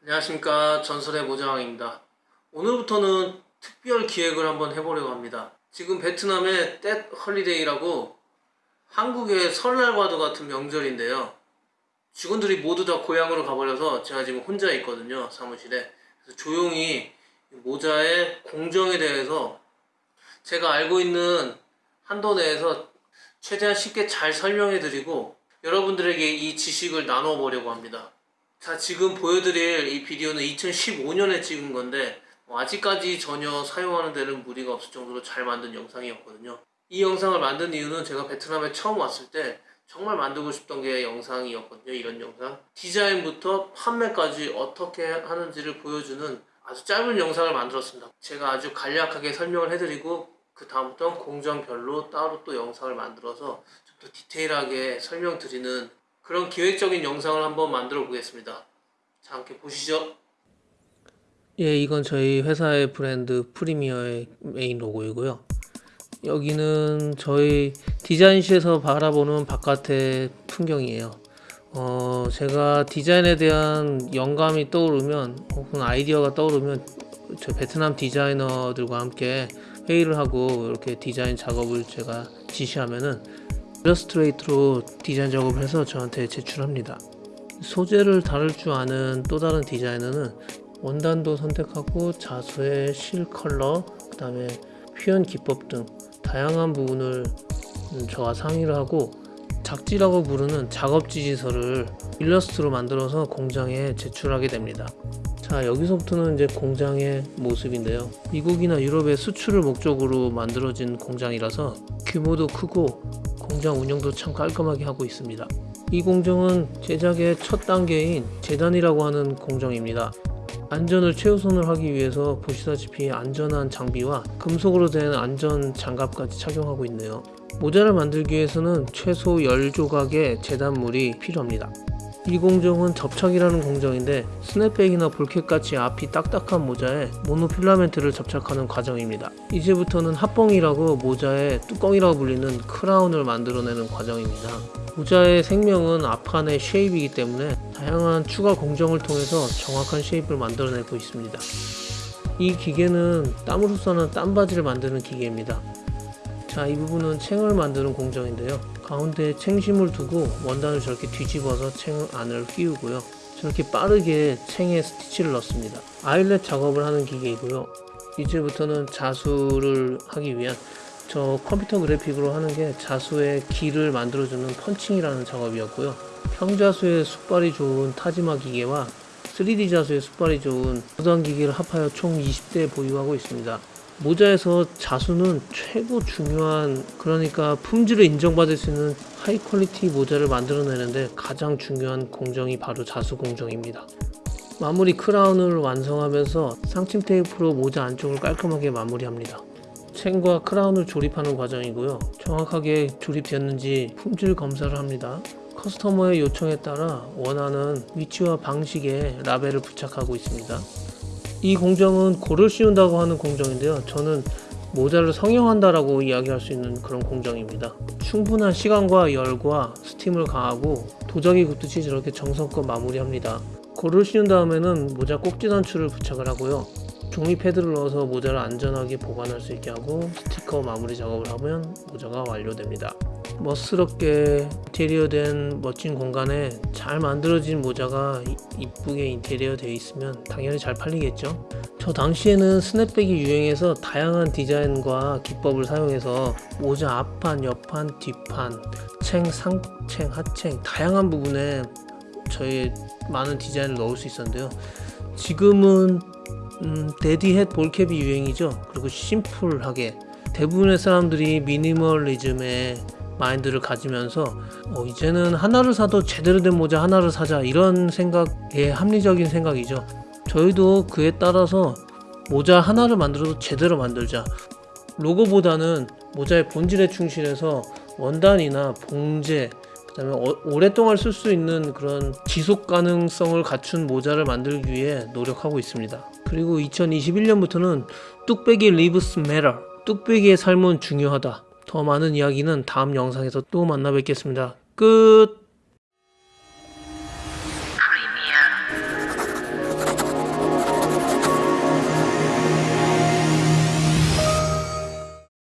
안녕하십니까. 전설의 모자왕입니다. 오늘부터는 특별 기획을 한번 해보려고 합니다. 지금 베트남의 떼 헐리데이라고 한국의 설날과도 같은 명절인데요. 직원들이 모두 다 고향으로 가버려서 제가 지금 혼자 있거든요 사무실에. 그래서 조용히 모자의 공정에 대해서 제가 알고 있는 한도 내에서 최대한 쉽게 잘 설명해 드리고 여러분들에게 이 지식을 나눠 보려고 합니다. 자 지금 보여드릴 이 비디오는 2015년에 찍은 건데 뭐 아직까지 전혀 사용하는 데는 무리가 없을 정도로 잘 만든 영상이었거든요. 이 영상을 만든 이유는 제가 베트남에 처음 왔을 때 정말 만들고 싶던 게 영상이었거든요 이런 영상. 디자인부터 판매까지 어떻게 하는지를 보여주는 아주 짧은 영상을 만들었습니다. 제가 아주 간략하게 설명을 해드리고 그 다음부터 공정별로 따로 또 영상을 만들어서 좀더 디테일하게 설명드리는 그런 기획적인 영상을 한번 만들어 보겠습니다. 자, 함께 보시죠. 예, 이건 저희 회사의 브랜드 프리미어의 메인 로고이고요. 여기는 저희 디자인실에서 바라보는 바깥의 풍경이에요. 어, 제가 디자인에 대한 영감이 떠오르면 혹은 아이디어가 떠오르면 저 베트남 디자이너들과 함께 회의를 하고 이렇게 디자인 작업을 제가 지시하면은 일러스트레이트로 디자인 작업을 해서 저한테 제출합니다. 소재를 다룰 줄 아는 또 다른 디자이너는 원단도 선택하고 자수의 실 컬러 그 다음에 표현 기법 등 다양한 부분을 저와 상의를 하고 작지라고 부르는 작업 지지서를 일러스트로 만들어서 공장에 제출하게 됩니다. 자 여기서부터는 이제 공장의 모습인데요. 미국이나 유럽의 수출을 목적으로 만들어진 공장이라서 규모도 크고 공장 운영도 참 깔끔하게 하고 있습니다. 이 공정은 제작의 첫 단계인 재단이라고 하는 공정입니다. 안전을 최우선을 하기 위해서 보시다시피 안전한 장비와 금속으로 된 안전 장갑까지 착용하고 있네요. 모자를 만들기 위해서는 최소 10조각의 재단물이 필요합니다 이 공정은 접착이라는 공정인데 snapback이나 ball cap같이 앞이 딱딱한 모자에 모노필라멘트를 접착하는 과정입니다. 이제부터는 합봉이라고 모자의 뚜껑이라고 불리는 크라운을 만들어내는 과정입니다. 모자의 생명은 앞판의 shape이기 때문에 다양한 추가 공정을 통해서 정확한 shape을 만들어내고 있습니다. 이 기계는 땀으로 써는 땀바지를 만드는 기계입니다. 자, 이 부분은 챙을 만드는 공정인데요. 가운데에 챙심을 두고 원단을 저렇게 뒤집어서 챙 안을 휘우고요. 저렇게 빠르게 챙에 스티치를 넣습니다. 아일렛 작업을 하는 기계이고요. 이제부터는 자수를 하기 위한 저 컴퓨터 그래픽으로 하는 게 자수의 길을 만들어주는 펀칭이라는 작업이었고요. 평자수의 숫발이 좋은 타지마 기계와 3D 자수의 숫발이 좋은 무단 기계를 합하여 총 20대 보유하고 있습니다. 모자에서 자수는 최고 중요한 그러니까 품질을 인정받을 수 있는 high quality 모자를 만들어내는데 가장 중요한 공정이 바로 자수 공정입니다. 마무리 크라운을 완성하면서 상침 테이프로 모자 안쪽을 깔끔하게 마무리합니다. 챙과 크라운을 조립하는 과정이고요. 정확하게 조립되었는지 품질 검사를 합니다. customer의 요청에 따라 원하는 위치와 방식의 라벨을 부착하고 있습니다 이 공정은 고를 씌운다고 하는 공정인데요. 저는 모자를 성형한다라고 이야기할 수 있는 그런 공정입니다. 충분한 시간과 열과 스팀을 가하고 도자기 굽듯이 저렇게 정성껏 마무리합니다. 고를 씌운 다음에는 모자 꼭지 단추를 부착을 하고요. 종이 패드를 넣어서 모자를 안전하게 보관할 수 있게 하고 스티커 마무리 작업을 하면 모자가 완료됩니다 멋스럽게 인테리어 된 멋진 공간에 잘 만들어진 모자가 이쁘게 인테리어 되어 있으면 당연히 잘 팔리겠죠. 저 당시에는 스냅백이 유행해서 다양한 디자인과 기법을 사용해서 모자 앞판, 옆판, 뒷판, 챙, 상챙, 하챙 다양한 부분에 저희 많은 디자인을 넣을 수 있었는데요. 지금은 음, 데디햇 볼캡이 유행이죠. 그리고 심플하게 대부분의 사람들이 미니멀리즘에 마인드를 가지면서 어, 이제는 하나를 사도 제대로 된 모자 하나를 사자 이런 생각의 합리적인 생각이죠. 저희도 그에 따라서 모자 하나를 만들어도 제대로 만들자. 로고보다는 모자의 본질에 충실해서 원단이나 봉제 그 다음에 어, 오랫동안 쓸 수 있는 그런 지속 가능성을 갖춘 모자를 만들기 위해 노력하고 있습니다. 그리고 2021년부터는 뚝배기 Lives Matter 뚝배기의 삶은 중요하다 더 많은 이야기는 다음 영상에서 또 만나 뵙겠습니다. 끝!